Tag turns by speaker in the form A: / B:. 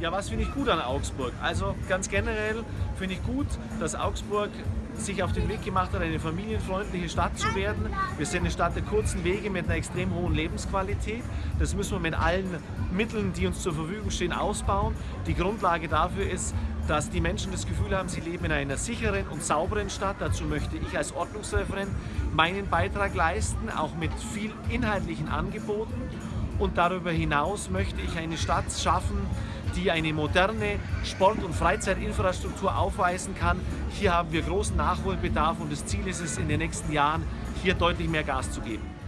A: Ja, was finde ich gut an Augsburg? Also ganz generell finde ich gut, dass Augsburg sich auf den Weg gemacht hat, eine familienfreundliche Stadt zu werden. Wir sind eine Stadt der kurzen Wege mit einer extrem hohen Lebensqualität. Das müssen wir mit allen Mitteln, die uns zur Verfügung stehen, ausbauen. Die Grundlage dafür ist, dass die Menschen das Gefühl haben, sie leben in einer sicheren und sauberen Stadt. Dazu möchte ich als Ordnungsreferent meinen Beitrag leisten, auch mit viel inhaltlichen Angeboten. Und darüber hinaus möchte ich eine Stadt schaffen, die eine moderne Sport- und Freizeitinfrastruktur aufweisen kann. Hier haben wir großen Nachholbedarf und das Ziel ist es, in den nächsten Jahren hier deutlich mehr Gas zu geben.